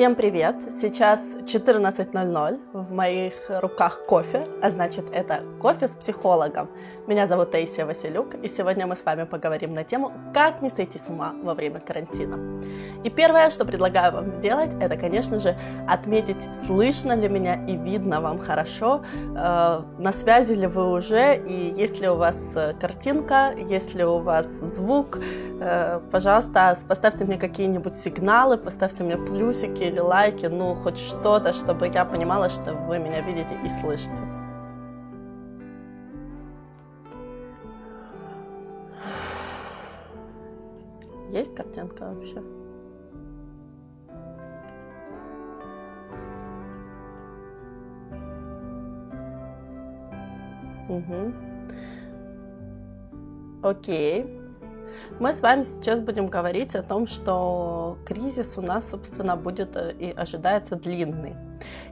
Всем привет! Сейчас 14.00, в моих руках кофе, а значит это кофе с психологом. Меня зовут Таисия Василюк, и сегодня мы с вами поговорим на тему «Как не сойти с ума во время карантина». И первое, что предлагаю вам сделать, это, конечно же, отметить, слышно ли меня и видно вам хорошо, э, на связи ли вы уже, и есть ли у вас э, картинка, есть ли у вас звук. Э, пожалуйста, поставьте мне какие-нибудь сигналы, поставьте мне плюсики или лайки, ну, хоть что-то, чтобы я понимала, что вы меня видите и слышите. Есть картинка вообще? Угу. Окей. Мы с вами сейчас будем говорить о том, что кризис у нас, собственно, будет э, и ожидается длинный.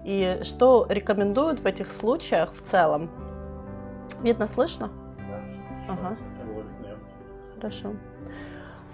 И что рекомендуют в этих случаях в целом? Видно, слышно? Да. Ага. Хорошо.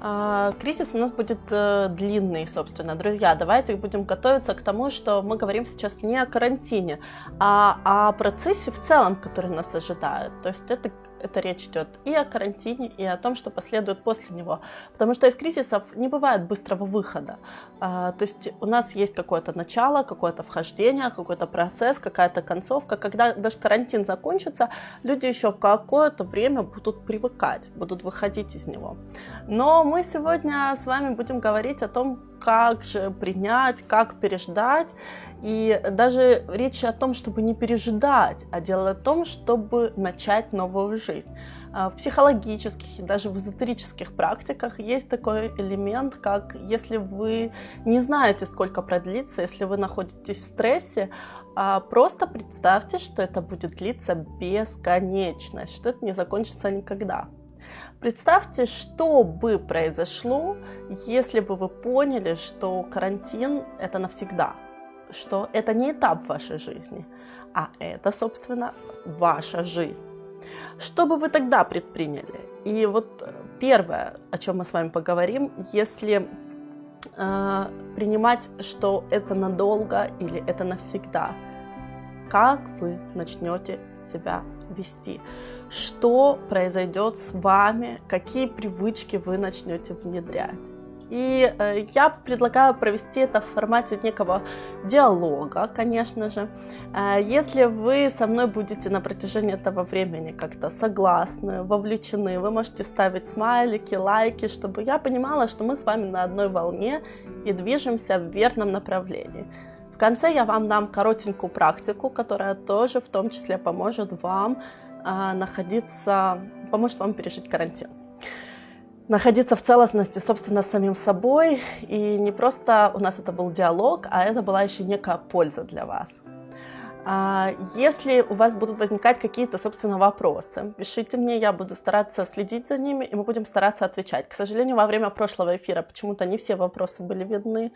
А, кризис у нас будет э, длинный, собственно. Друзья, давайте будем готовиться к тому, что мы говорим сейчас не о карантине, а о процессе в целом, который нас ожидает. То есть это это речь идет и о карантине, и о том, что последует после него. Потому что из кризисов не бывает быстрого выхода. А, то есть у нас есть какое-то начало, какое-то вхождение, какой-то процесс, какая-то концовка. Когда даже карантин закончится, люди еще какое-то время будут привыкать, будут выходить из него. Но мы сегодня с вами будем говорить о том, как же принять, как переждать. И даже речь о том, чтобы не пережидать, а дело о том, чтобы начать новую жизнь. А, в психологических и даже в эзотерических практиках есть такой элемент, как если вы не знаете, сколько продлится, если вы находитесь в стрессе, а, просто представьте, что это будет длиться бесконечно, что это не закончится никогда. Представьте, что бы произошло, если бы вы поняли, что карантин – это навсегда, что это не этап вашей жизни, а это, собственно, ваша жизнь. Что бы вы тогда предприняли? И вот первое, о чем мы с вами поговорим, если э, принимать, что это надолго или это навсегда, как вы начнете себя вести? Что произойдет с вами, какие привычки вы начнете внедрять. И э, я предлагаю провести это в формате некого диалога, конечно же. Э, если вы со мной будете на протяжении этого времени как-то согласны, вовлечены, вы можете ставить смайлики, лайки, чтобы я понимала, что мы с вами на одной волне и движемся в верном направлении. В конце я вам дам коротенькую практику, которая тоже в том числе поможет вам находиться, поможет вам пережить карантин. Находиться в целостности, собственно, с самим собой. И не просто у нас это был диалог, а это была еще некая польза для вас. А, если у вас будут возникать какие-то, собственно, вопросы, пишите мне, я буду стараться следить за ними, и мы будем стараться отвечать. К сожалению, во время прошлого эфира почему-то не все вопросы были видны.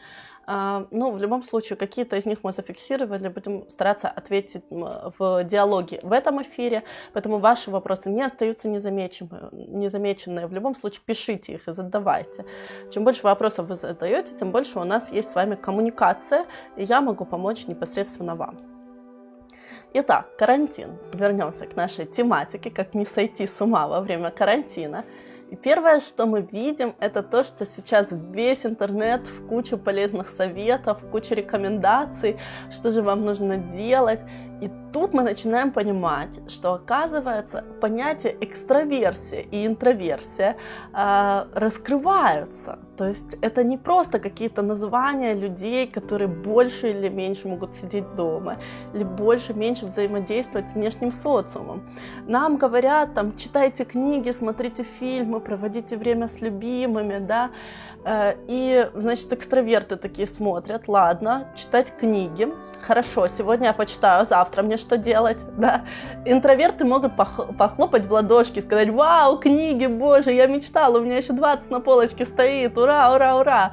А, ну, в любом случае, какие-то из них мы зафиксировали, будем стараться ответить в диалоге в этом эфире, поэтому ваши вопросы не остаются незамеченными. В любом случае, пишите их и задавайте. Чем больше вопросов вы задаете, тем больше у нас есть с вами коммуникация, и я могу помочь непосредственно вам. Итак, карантин. Вернемся к нашей тематике, как не сойти с ума во время карантина. И первое, что мы видим, это то, что сейчас весь интернет в кучу полезных советов, в кучу рекомендаций, что же вам нужно делать. И тут мы начинаем понимать, что оказывается понятие экстраверсия и интроверсия э, раскрываются. То есть это не просто какие-то названия людей, которые больше или меньше могут сидеть дома, или больше, меньше взаимодействовать с внешним социумом. Нам говорят, там, читайте книги, смотрите фильмы, проводите время с любимыми, да, и, значит, экстраверты такие смотрят, ладно, читать книги, хорошо, сегодня я почитаю, завтра мне что делать, да. Интроверты могут похлопать в ладошки, сказать, вау, книги, боже, я мечтала, у меня еще 20 на полочке стоит, ура, ура, ура.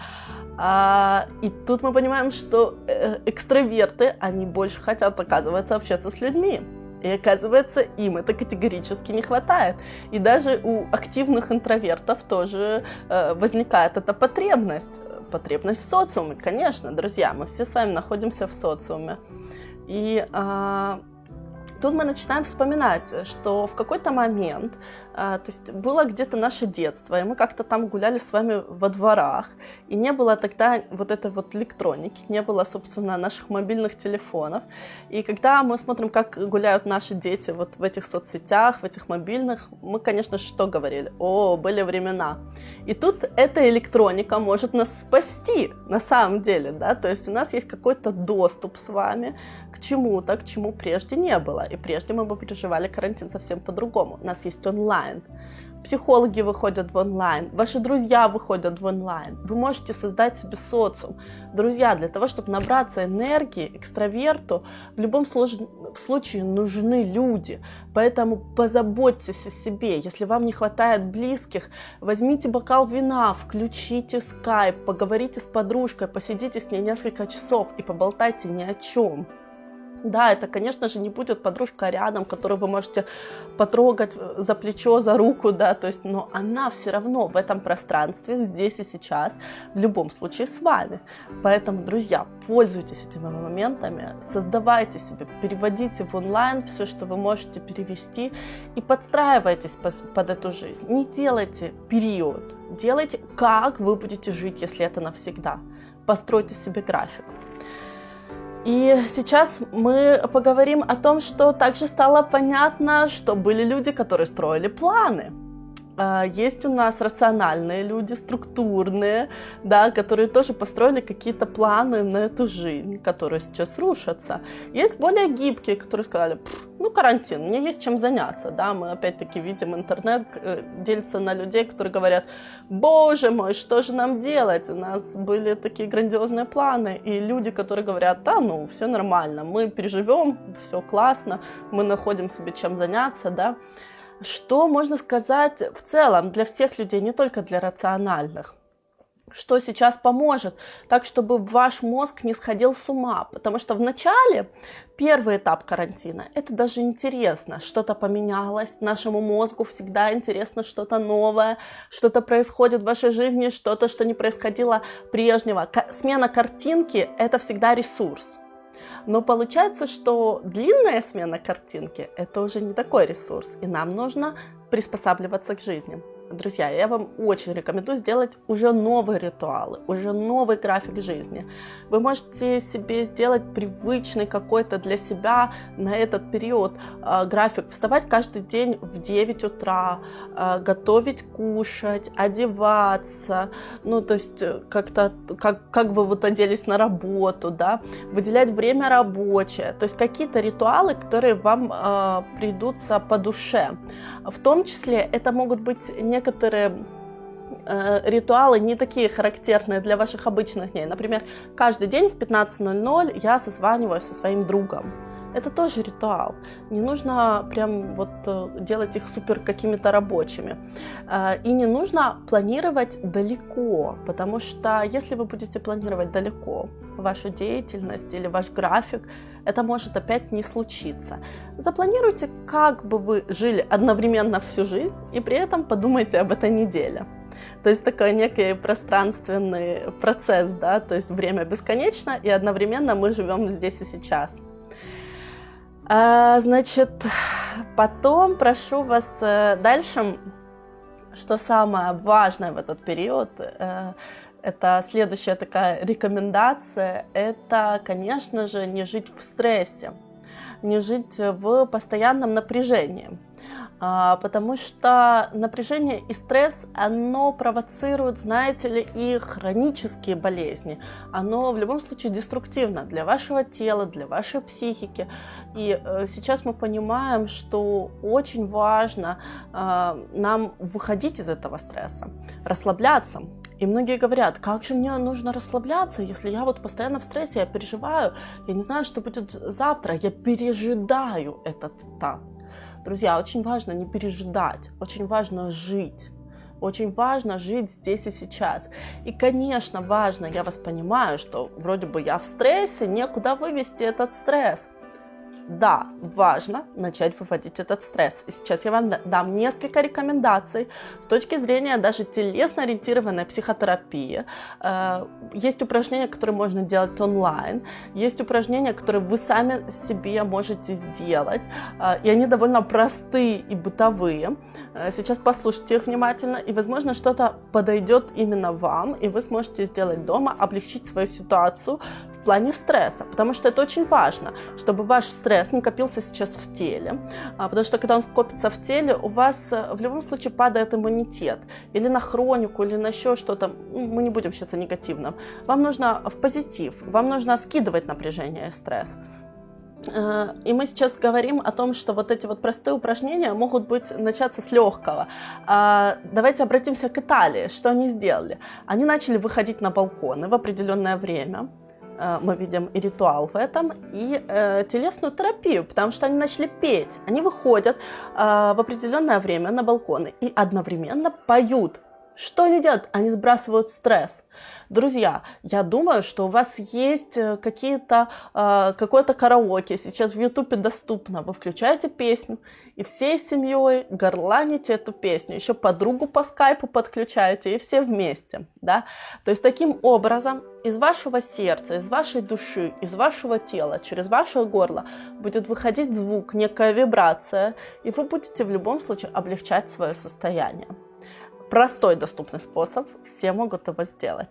А, и тут мы понимаем, что э, экстраверты, они больше хотят, оказывается, общаться с людьми. И оказывается, им это категорически не хватает. И даже у активных интровертов тоже э, возникает эта потребность потребность в социуме. Конечно, друзья, мы все с вами находимся в социуме. И а, тут мы начинаем вспоминать, что в какой-то момент то есть было где-то наше детство, и мы как-то там гуляли с вами во дворах, и не было тогда вот этой вот электроники, не было, собственно, наших мобильных телефонов. И когда мы смотрим, как гуляют наши дети вот в этих соцсетях, в этих мобильных, мы, конечно, что говорили? О, были времена. И тут эта электроника может нас спасти, на самом деле, да, то есть у нас есть какой-то доступ с вами к чему-то, к чему прежде не было. И прежде мы бы переживали карантин совсем по-другому. У нас есть онлайн онлайн. Психологи выходят в онлайн, ваши друзья выходят в онлайн. Вы можете создать себе социум. Друзья, для того, чтобы набраться энергии, экстраверту, в любом случае нужны люди. Поэтому позаботьтесь о себе. Если вам не хватает близких, возьмите бокал вина, включите скайп, поговорите с подружкой, посидите с ней несколько часов и поболтайте ни о чем. Да, это, конечно же, не будет подружка рядом, которую вы можете потрогать э, за плечо, за руку, да, то есть, но она все равно в этом пространстве, здесь и сейчас, в любом случае с вами. Поэтому, друзья, пользуйтесь этими моментами, создавайте себе, переводите в онлайн все, что вы можете перевести, и подстраивайтесь под эту жизнь. Не делайте период, делайте, как вы будете жить, если это навсегда. Постройте себе график. И сейчас мы поговорим о том, что также стало понятно, что были люди, которые строили планы. А, есть у нас рациональные люди, структурные, да, которые тоже построили какие-то планы на эту жизнь, которые сейчас рушатся. Есть более гибкие, которые сказали, ну, карантин, мне есть чем заняться, да, мы опять-таки видим интернет э, делится на людей, которые говорят, боже мой, что же нам делать, у нас были такие грандиозные планы, и люди, которые говорят, да, ну, все нормально, мы переживем, все классно, мы находим себе чем заняться, да, что можно сказать в целом для всех людей, не только для рациональных? что сейчас поможет, так чтобы ваш мозг не сходил с ума. Потому что в начале, первый этап карантина, это даже интересно, что-то поменялось, нашему мозгу всегда интересно что-то новое, что-то происходит в вашей жизни, что-то, что не происходило прежнего. Смена картинки – это всегда ресурс. Но получается, что длинная смена картинки – это уже не такой ресурс, и нам нужно приспосабливаться к жизни. Друзья, я вам очень рекомендую сделать уже новые ритуалы, уже новый график жизни. Вы можете себе сделать привычный какой-то для себя на этот период э, график. Вставать каждый день в 9 утра, э, готовить, кушать, одеваться, ну то есть э, как-то, как, как бы вот оделись на работу, да, выделять время рабочее, то есть какие-то ритуалы, которые вам э, придутся по душе. В том числе это могут быть некоторые э, ритуалы не такие характерные для ваших обычных дней. Например, каждый день в 15.00 я созваниваюсь со своим другом. Это тоже ритуал. Не нужно прям вот э, делать их супер какими-то рабочими. Э, и не нужно планировать далеко, потому что если вы будете планировать далеко вашу деятельность или ваш график, это может опять не случиться. Запланируйте, как бы вы жили одновременно всю жизнь, и при этом подумайте об этой неделе. То есть такой некий пространственный процесс, да, то есть время бесконечно, и одновременно мы живем здесь и сейчас. А, значит, потом прошу вас э, дальше, что самое важное в этот период, э, это следующая такая рекомендация, это, конечно же, не жить в стрессе, не жить в постоянном напряжении. А, потому что напряжение и стресс, оно провоцирует, знаете ли, и хронические болезни. Оно в любом случае деструктивно для вашего тела, для вашей психики. И э, сейчас мы понимаем, что очень важно а, нам выходить из этого стресса, расслабляться. И многие говорят, как же мне нужно расслабляться, если я вот постоянно в стрессе, я переживаю, я не знаю, что будет завтра, я пережидаю этот этап. Друзья, очень важно не пережидать, очень важно жить. Очень важно жить здесь и сейчас. И, конечно, важно, я вас понимаю, что вроде бы я в стрессе, некуда вывести этот стресс. Да, важно начать выводить этот стресс. И сейчас я вам дам несколько рекомендаций с точки зрения даже телесно-ориентированной психотерапии. Э, есть упражнения, которые можно делать онлайн, есть упражнения, которые вы сами себе можете сделать, э, и они довольно простые и бытовые. Э, сейчас послушайте их внимательно, и, возможно, что-то подойдет именно вам, и вы сможете сделать дома, облегчить свою ситуацию плане стресса, потому что это очень важно, чтобы ваш стресс не копился сейчас в теле, а, потому что когда он копится в теле, у вас э, в любом случае падает иммунитет, или на хронику, или на еще что-то, ну, мы не будем сейчас о негативном, вам нужно в позитив, вам нужно скидывать напряжение и стресс. Э, и мы сейчас говорим о том, что вот эти вот простые упражнения могут быть начаться с легкого. А, давайте обратимся к Италии. Что они сделали? Они начали выходить на балконы в определенное время. Э, мы видим и ритуал в этом, и э, телесную терапию, потому что они начали петь. Они выходят э, в определенное время на балконы и одновременно поют что они делают? Они сбрасывают стресс. Друзья, я думаю, что у вас есть э, какие-то, э, какое-то караоке, сейчас в Ютубе доступно. Вы включаете песню и всей семьей горланите эту песню. Еще подругу по скайпу подключаете и все вместе. Да? То есть таким образом из вашего сердца, из вашей души, из вашего тела, через ваше горло будет выходить звук, некая вибрация, и вы будете в любом случае облегчать свое состояние простой доступный способ, все могут его сделать.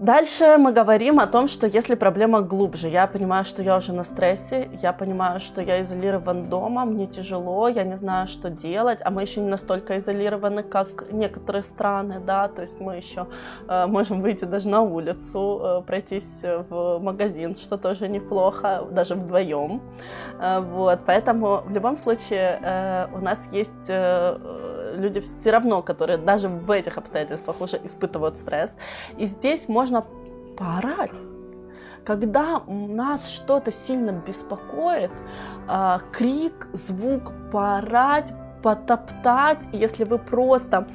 Дальше мы говорим о том, что если проблема глубже, я понимаю, что я уже на стрессе, я понимаю, что я изолирован дома, мне тяжело, я не знаю, что делать, а мы еще не настолько изолированы, как некоторые страны, да, то есть мы еще э, можем выйти даже на улицу, э, пройтись в магазин, что тоже неплохо, даже вдвоем, э, вот, поэтому в любом случае э, у нас есть э, люди все равно, которые даже в этих обстоятельствах уже испытывают стресс. И здесь можно поорать. Когда нас что-то сильно беспокоит, э, крик, звук, поорать, потоптать, если вы просто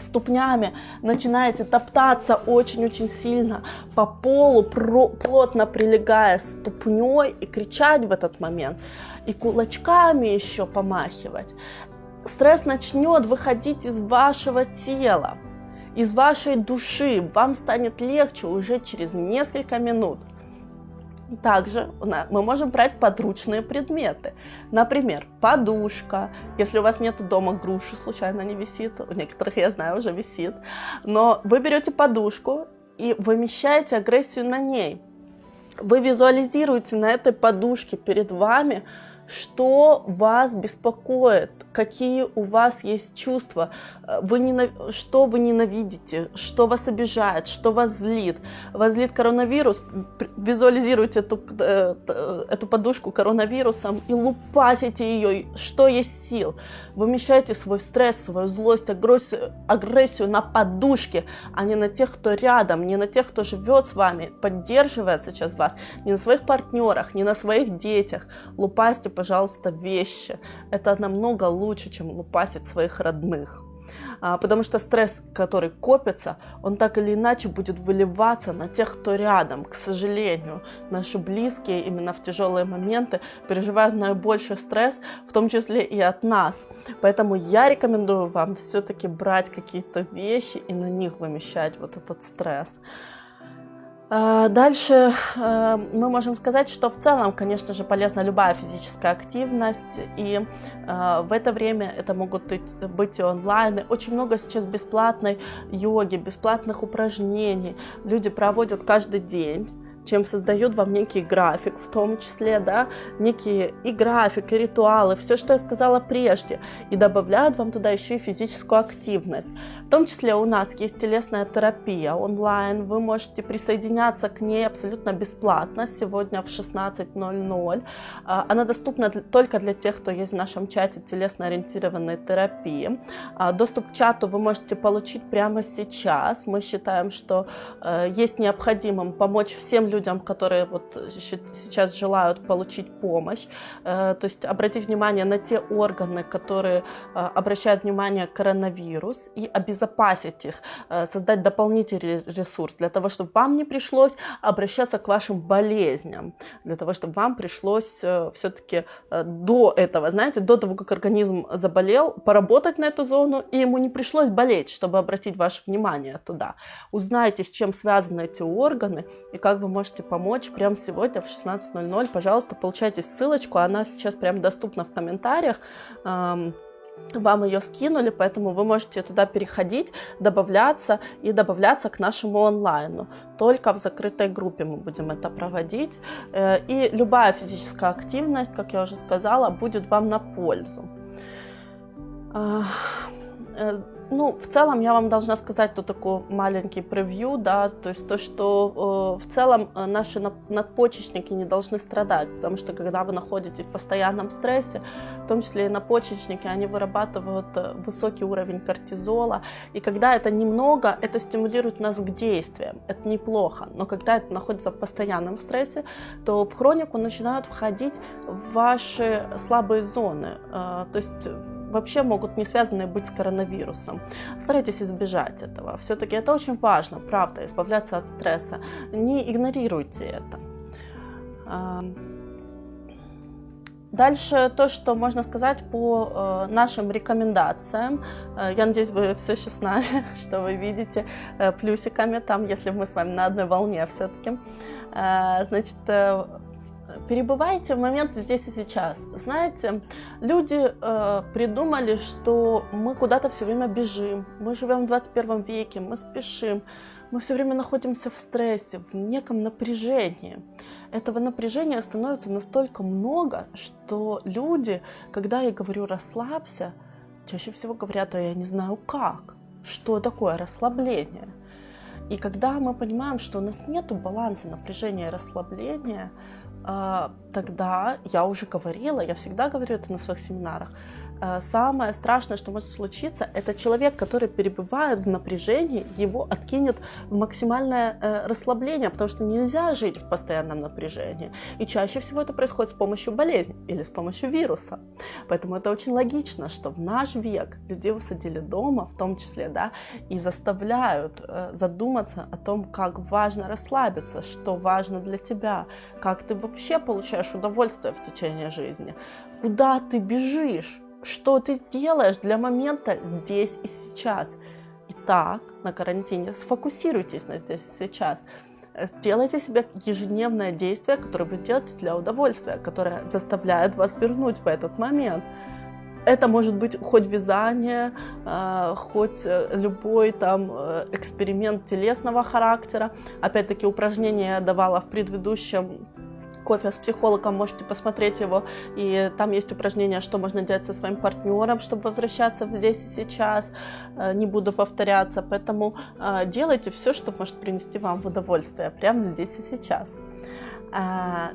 ступнями начинаете топтаться очень-очень сильно по полу, плотно прилегая ступней и кричать в этот момент, и кулачками еще помахивать стресс начнет выходить из вашего тела, из вашей души. Вам станет легче уже через несколько минут. Также мы можем брать подручные предметы. Например, подушка. Если у вас нет дома груши, случайно не висит, у некоторых, я знаю, уже висит. Но вы берете подушку и вымещаете агрессию на ней. Вы визуализируете на этой подушке перед вами, что вас беспокоит, какие у вас есть чувства, э, вы ненав... что вы ненавидите, что вас обижает, что вас злит. Вас злит коронавирус, визуализируйте эту, э, эту подушку коронавирусом и лупасите ее, что есть сил. Вымещайте свой стресс, свою злость, агрессию, агрессию на подушке, а не на тех, кто рядом, не на тех, кто живет с вами, поддерживает сейчас вас, не на своих партнерах, не на своих детях. Лупасьте, пожалуйста, вещи. Это намного лучше, чем лупасить своих родных. А, потому что стресс, который копится, он так или иначе будет выливаться на тех, кто рядом. К сожалению, наши близкие именно в тяжелые моменты переживают наибольший стресс, в том числе и от нас. Поэтому я рекомендую вам все-таки брать какие-то вещи и на них вымещать вот этот стресс. А, дальше э, мы можем сказать, что в целом, конечно же, полезна любая физическая активность, и э, в это время это могут быть и онлайн. Очень много сейчас бесплатной йоги, бесплатных упражнений люди проводят каждый день чем создают вам некий график, в том числе, да, некие и график, и ритуалы, все, что я сказала прежде, и добавляют вам туда еще и физическую активность. В том числе у нас есть телесная терапия онлайн, вы можете присоединяться к ней абсолютно бесплатно сегодня в 16.00. А, она доступна только для тех, кто есть в нашем чате телесно-ориентированной терапии. А, доступ к чату вы можете получить прямо сейчас. Мы считаем, что э, есть необходимым помочь всем людям, которые вот сейчас желают получить помощь. Э, то есть обратить внимание на те органы, которые э, обращают внимание коронавирус и обезопасить их, создать дополнительный ресурс для того, чтобы вам не пришлось обращаться к вашим болезням, для того, чтобы вам пришлось все-таки до этого, знаете, до того, как организм заболел, поработать на эту зону, и ему не пришлось болеть, чтобы обратить ваше внимание туда. Узнайте, с чем связаны эти органы и как вы можете помочь прямо сегодня в 16.00. Пожалуйста, получайте ссылочку, она сейчас прям доступна в комментариях вам ее скинули, поэтому вы можете туда переходить, добавляться и добавляться к нашему онлайну. Только в закрытой группе мы будем это проводить. Э, и любая физическая активность, как я уже сказала, будет вам на пользу. Э, ну, в целом я вам должна сказать тут такой маленький превью, да, то есть то, что э, в целом э, наши надпочечники не должны страдать, потому что когда вы находитесь в постоянном стрессе, в том числе и надпочечники, они вырабатывают э, высокий уровень кортизола, и когда это немного, это стимулирует нас к действиям, это неплохо, но когда это находится в постоянном стрессе, то в хронику начинают входить ваши слабые зоны, э, то есть вообще могут не связаны быть с коронавирусом. Старайтесь избежать этого. Все-таки это очень важно, правда, избавляться от стресса. Не игнорируйте это. Дальше то, что можно сказать по э, нашим рекомендациям. Э, я надеюсь, вы все еще с нами, что вы видите э, плюсиками там, если мы с вами на одной волне все-таки. Э, значит, э, перебывайте в момент здесь и сейчас. Знаете, люди э, придумали, что мы куда-то все время бежим, мы живем в 21 веке, мы спешим, мы все время находимся в стрессе, в неком напряжении. Этого напряжения становится настолько много, что люди, когда я говорю расслабься, чаще всего говорят, а я не знаю как, что такое расслабление. И когда мы понимаем, что у нас нет баланса напряжения и расслабления, тогда я уже говорила, я всегда говорю это на своих семинарах, самое страшное, что может случиться, это человек, который перебывает в напряжении, его откинет в максимальное э, расслабление, потому что нельзя жить в постоянном напряжении. И чаще всего это происходит с помощью болезни или с помощью вируса. Поэтому это очень логично, что в наш век людей усадили дома, в том числе, да, и заставляют э, задуматься о том, как важно расслабиться, что важно для тебя, как ты вообще получаешь удовольствие в течение жизни, куда ты бежишь, что ты сделаешь для момента здесь и сейчас. Итак, на карантине сфокусируйтесь на здесь и сейчас. Сделайте себе ежедневное действие, которое вы делаете для удовольствия, которое заставляет вас вернуть в этот момент. Это может быть хоть вязание, а, хоть э, любой там э, эксперимент телесного характера. Опять-таки упражнения я давала в предыдущем кофе с психологом, можете посмотреть его. И там есть упражнение, что можно делать со своим партнером, чтобы возвращаться здесь и сейчас. Э, не буду повторяться. Поэтому э, делайте все, что может принести вам удовольствие прямо здесь и сейчас. Э,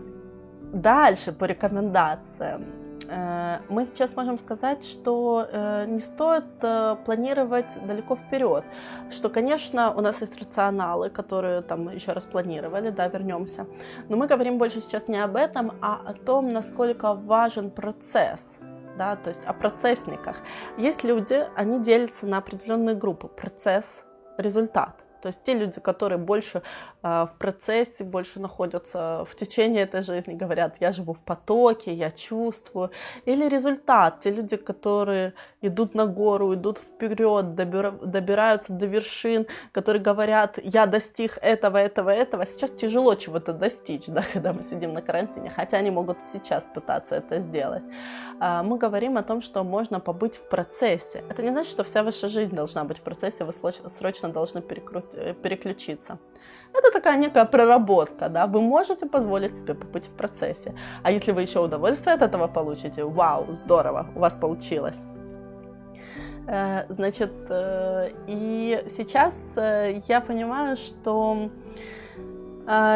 дальше по рекомендациям. Э, мы сейчас можем сказать, что э, не стоит э, планировать далеко вперед, что, конечно, у нас есть рационалы, которые там еще раз планировали, да, вернемся, но мы говорим больше сейчас не об этом, а о том, насколько важен процесс, да, то есть о процессниках. Есть люди, они делятся на определенные группы, процесс, результат. То есть те люди, которые больше э, в процессе, больше находятся в течение этой жизни, говорят, я живу в потоке, я чувствую. Или результат, те люди, которые идут на гору, идут вперед, добира, добираются до вершин, которые говорят, я достиг этого, этого, этого. Сейчас тяжело чего-то достичь, да, когда мы сидим на карантине, хотя они могут сейчас пытаться это сделать. Э, мы говорим о том, что можно побыть в процессе. Это не значит, что вся ваша жизнь должна быть в процессе, вы срочно должны перекрутить переключиться. Это такая некая проработка, да, вы можете позволить себе побыть в процессе. А если вы еще удовольствие от этого получите, вау, здорово, у вас получилось. Э, значит, э, и сейчас я понимаю, что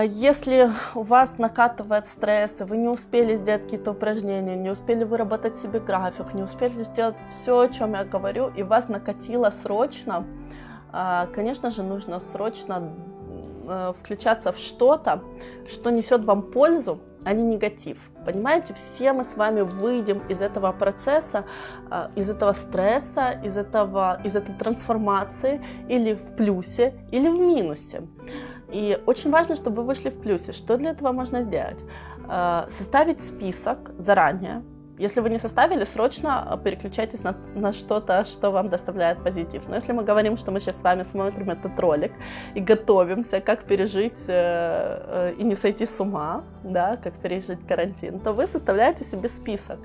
если у вас накатывает стресс, и вы не успели сделать какие-то упражнения, не успели выработать себе график, не успели сделать все, о чем я говорю, и вас накатило срочно, конечно же, нужно срочно э, включаться в что-то, что несет вам пользу, а не негатив. Понимаете, все мы с вами выйдем из этого процесса, э, из этого стресса, из, этого, из этой трансформации или в плюсе, или в минусе. И очень важно, чтобы вы вышли в плюсе. Что для этого можно сделать? Э, составить список заранее, если вы не составили, срочно переключайтесь на, на что-то, что вам доставляет позитив. Но если мы говорим, что мы сейчас с вами смотрим этот ролик и готовимся, как пережить э, э, и не сойти с ума, да, как пережить карантин, то вы составляете себе список.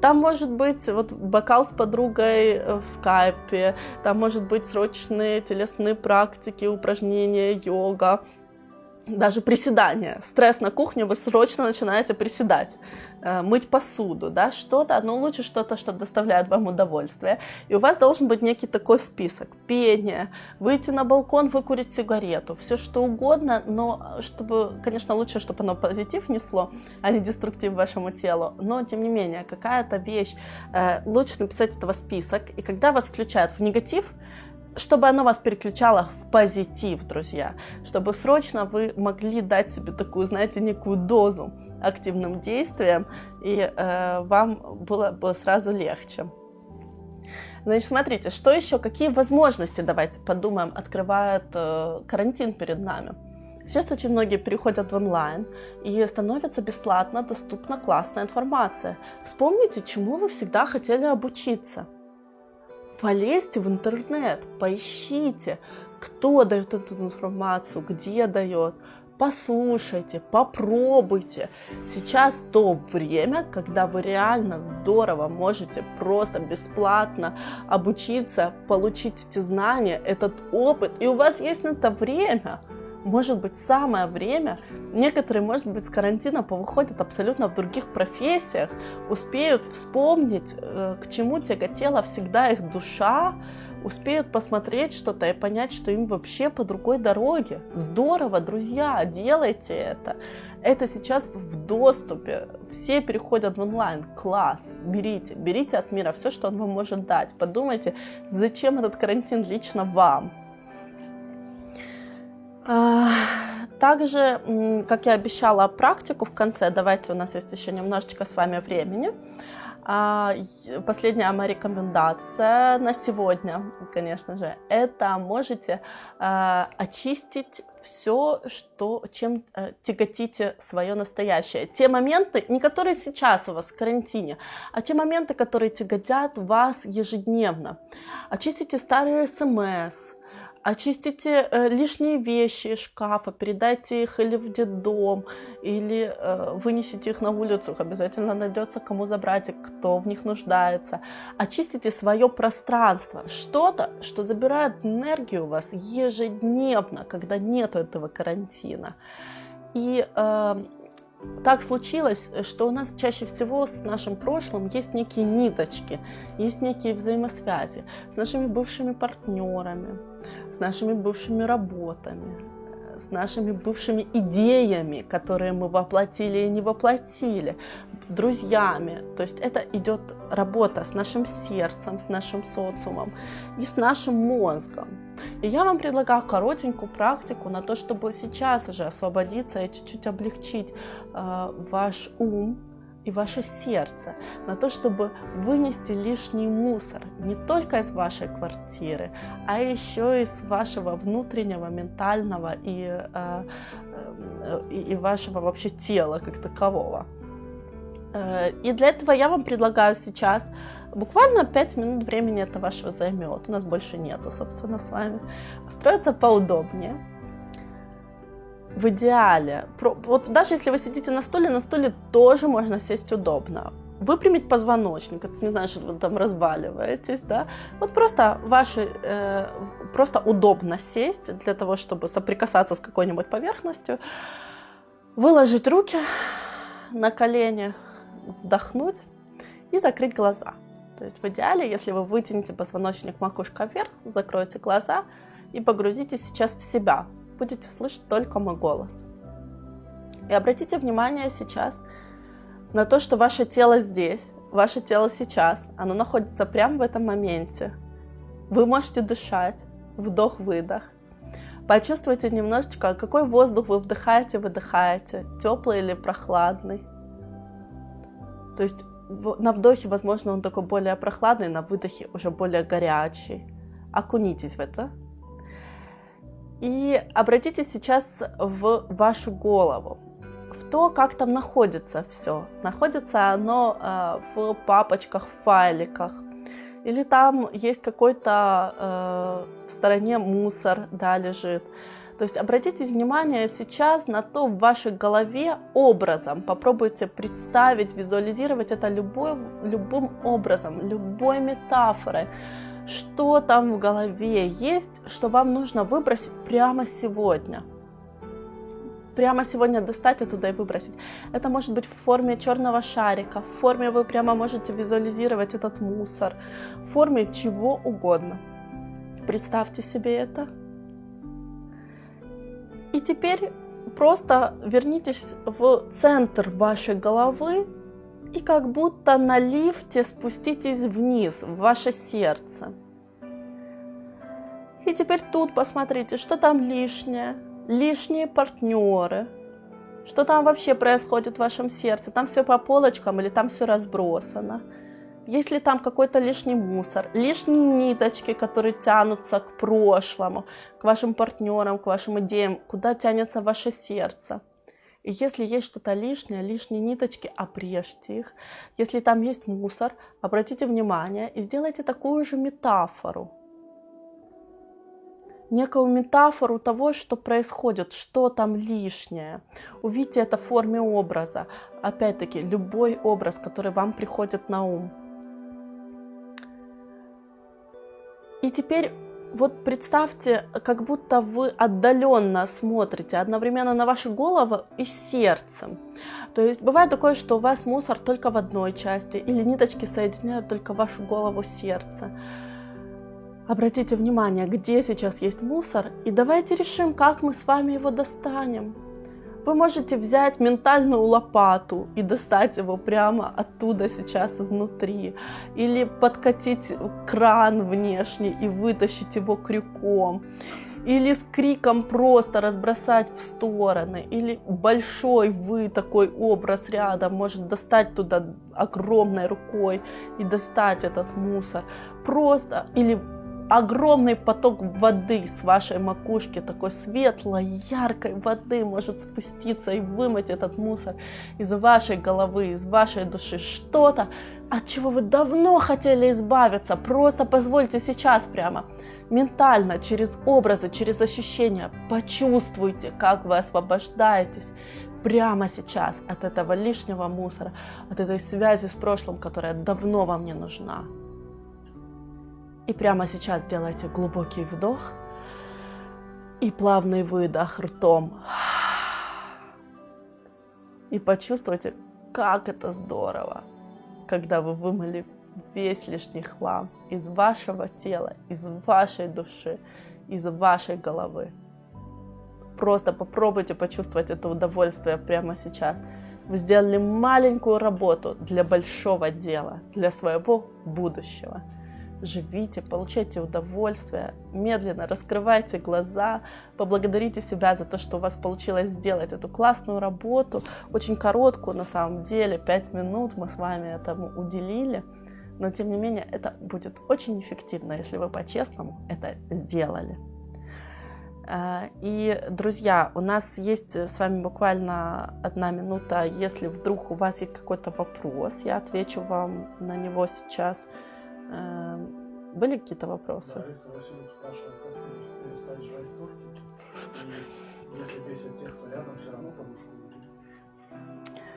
Там может быть вот бокал с подругой э, в скайпе, там может быть срочные телесные практики, упражнения, йога, даже приседания. Стресс на кухне, вы срочно начинаете приседать, э, мыть посуду, да, что-то, но лучше что-то, что доставляет вам удовольствие. И у вас должен быть некий такой список. Пение, выйти на балкон, выкурить сигарету, все что угодно, но чтобы, конечно, лучше, чтобы оно позитив несло, а не деструктив вашему телу. Но, тем не менее, какая-то вещь, э, лучше написать этого список. И когда вас включают в негатив, чтобы оно вас переключало в позитив, друзья, чтобы срочно вы могли дать себе такую, знаете, некую дозу активным действиям, и э, вам было бы сразу легче. Значит, смотрите, что еще, какие возможности, давайте подумаем, открывает э, карантин перед нами. Сейчас очень многие переходят в онлайн и становится бесплатно доступна классная информация. Вспомните, чему вы всегда хотели обучиться – полезьте в интернет, поищите, кто дает эту информацию, где дает, послушайте, попробуйте. Сейчас то время, когда вы реально здорово можете просто бесплатно обучиться, получить эти знания, этот опыт, и у вас есть на это время – может быть, самое время, некоторые, может быть, с карантина повыходят абсолютно в других профессиях, успеют вспомнить, э, к чему тяготела всегда их душа, успеют посмотреть что-то и понять, что им вообще по другой дороге. Здорово, друзья, делайте это. Это сейчас в доступе. Все переходят в онлайн. Класс. Берите. Берите от мира все, что он вам может дать. Подумайте, зачем этот карантин лично вам. А, также, как я обещала практику в конце, давайте у нас есть еще немножечко с вами времени. А, последняя моя рекомендация на сегодня, конечно же, это можете а, очистить все, что, чем э, тяготите свое настоящее. Те моменты, не которые сейчас у вас в карантине, а те моменты, которые тяготят вас ежедневно. Очистите старые смс, очистите э, лишние вещи из шкафа, передайте их или в детдом, или э, вынесите их на улицу, обязательно найдется кому забрать, и кто в них нуждается. Очистите свое пространство, что-то, что забирает энергию у вас ежедневно, когда нет этого карантина. И э, так случилось, что у нас чаще всего с нашим прошлым есть некие ниточки, есть некие взаимосвязи с нашими бывшими партнерами, с нашими бывшими работами, с нашими бывшими идеями, которые мы воплотили и не воплотили, друзьями. То есть это идет работа с нашим сердцем, с нашим социумом и с нашим мозгом. И я вам предлагаю коротенькую практику на то, чтобы сейчас уже освободиться и чуть-чуть облегчить э, ваш ум, и ваше сердце на то, чтобы вынести лишний мусор не только из вашей квартиры, а еще из вашего внутреннего, ментального и, э, э, и, и вашего вообще тела как такового. Э, и для этого я вам предлагаю сейчас буквально 5 минут времени это вашего займет. У нас больше нету, собственно, с вами. Устроиться поудобнее в идеале, вот даже если вы сидите на стуле, на стуле тоже можно сесть удобно. Выпрямить позвоночник, это не значит, что вы там разваливаетесь, да. Вот просто ваши, э, просто удобно сесть для того, чтобы соприкасаться с какой-нибудь поверхностью, выложить руки на колени, вдохнуть и закрыть глаза. То есть в идеале, если вы вытянете позвоночник макушка вверх, закройте глаза и погрузитесь сейчас в себя, будете слышать только мой голос. И обратите внимание сейчас на то, что ваше тело здесь, ваше тело сейчас, оно находится прямо в этом моменте. Вы можете дышать, вдох-выдох. Почувствуйте немножечко, какой воздух вы вдыхаете, выдыхаете, теплый или прохладный. То есть на вдохе, возможно, он такой более прохладный, на выдохе уже более горячий. Окунитесь в это. И обратитесь сейчас в вашу голову, в то, как там находится все. Находится оно э, в папочках, в файликах, или там есть какой-то э, в стороне мусор, да, лежит. То есть обратите внимание сейчас на то в вашей голове образом. Попробуйте представить, визуализировать это любой, любым образом, любой метафорой. Что там в голове есть, что вам нужно выбросить прямо сегодня – прямо сегодня достать оттуда и выбросить. Это может быть в форме черного шарика, в форме вы прямо можете визуализировать этот мусор, в форме чего угодно. Представьте себе это. И теперь просто вернитесь в центр вашей головы и как будто на лифте спуститесь вниз, в ваше сердце. И теперь тут посмотрите, что там лишнее, лишние партнеры, что там вообще происходит в вашем сердце, там все по полочкам или там все разбросано. Есть ли там какой-то лишний мусор, лишние ниточки, которые тянутся к прошлому, к вашим партнерам, к вашим идеям, куда тянется ваше сердце. И если есть что-то лишнее, лишние ниточки, обрежьте их. Если там есть мусор, обратите внимание и сделайте такую же метафору некую метафору того, что происходит, что там лишнее. Увидите это в форме образа. Опять-таки, любой образ, который вам приходит на ум. И теперь вот представьте, как будто вы отдаленно смотрите одновременно на вашу голову и сердцем. То есть бывает такое, что у вас мусор только в одной части, или ниточки соединяют только вашу голову с сердцем. Обратите внимание, где сейчас есть мусор, и давайте решим, как мы с вами его достанем. Вы можете взять ментальную лопату и достать его прямо оттуда сейчас изнутри. Или подкатить кран внешний и вытащить его крюком. Или с криком просто разбросать в стороны. Или большой вы такой образ рядом может достать туда огромной рукой и достать этот мусор. Просто или огромный поток воды с вашей макушки, такой светлой, яркой воды может спуститься и вымыть этот мусор из вашей головы, из вашей души. Что-то, от чего вы давно хотели избавиться. Просто позвольте сейчас прямо ментально, через образы, через ощущения, почувствуйте, как вы освобождаетесь прямо сейчас от этого лишнего мусора, от этой связи с прошлым, которая давно вам не нужна. И прямо сейчас сделайте глубокий вдох и плавный выдох ртом. И почувствуйте, как это здорово, когда вы вымыли весь лишний хлам из вашего тела, из вашей души, из вашей головы. Просто попробуйте почувствовать это удовольствие прямо сейчас. Вы сделали маленькую работу для большого дела, для своего будущего живите, получайте удовольствие, медленно раскрывайте глаза, поблагодарите себя за то, что у вас получилось сделать эту классную работу, очень короткую на самом деле, 5 минут мы с вами этому уделили, но тем не менее это будет очень эффективно, если вы по-честному это сделали. А, и, друзья, у нас есть с вами буквально одна минута. Если вдруг у вас есть какой-то вопрос, я отвечу вам на него сейчас. Эм, были какие-то вопросы? Да, Виктор Васильевич спрашивает, как перестать жрать тортики, если бесит тех, кто рядом, все равно подушку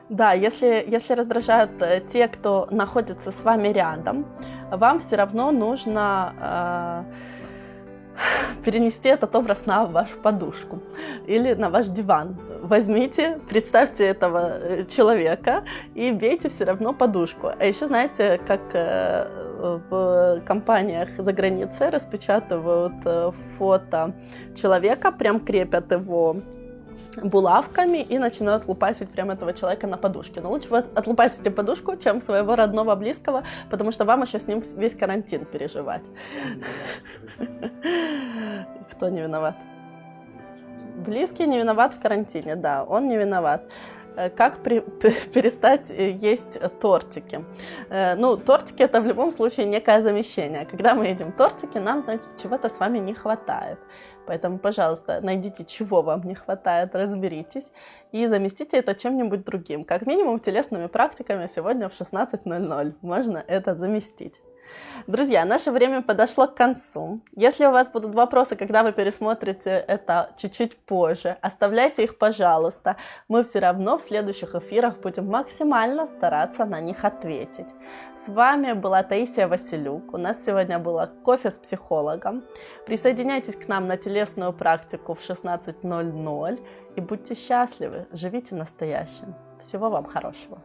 да, если, если раздражают э, те, кто находится с вами рядом, вам все равно нужно э, перенести этот образ на вашу подушку или на ваш диван. Возьмите, представьте этого э, человека и бейте все равно подушку. А еще знаете, как э, в компаниях за границей распечатывают э, фото человека, прям крепят его булавками и начинают лупасить прям этого человека на подушке. Но лучше вы отлупасите подушку, чем своего родного близкого, потому что вам еще с ним весь карантин переживать. Кто не виноват? Близкий не виноват в карантине, да, он не виноват. Э, как при, перестать э, есть тортики? Э, ну, тортики это в любом случае некое замещение. Когда мы едим тортики, нам, значит, чего-то с вами не хватает. Поэтому, пожалуйста, найдите, чего вам не хватает, разберитесь и заместите это чем-нибудь другим. Как минимум телесными практиками сегодня в 16.00 можно это заместить. Друзья, наше время подошло к концу. Если у вас будут вопросы, когда вы пересмотрите это чуть-чуть позже, оставляйте их, пожалуйста. Мы все равно в следующих эфирах будем максимально стараться на них ответить. С вами была Таисия Василюк. У нас сегодня было кофе с психологом. Присоединяйтесь к нам на телесную практику в 16.00 и будьте счастливы, живите настоящим. Всего вам хорошего.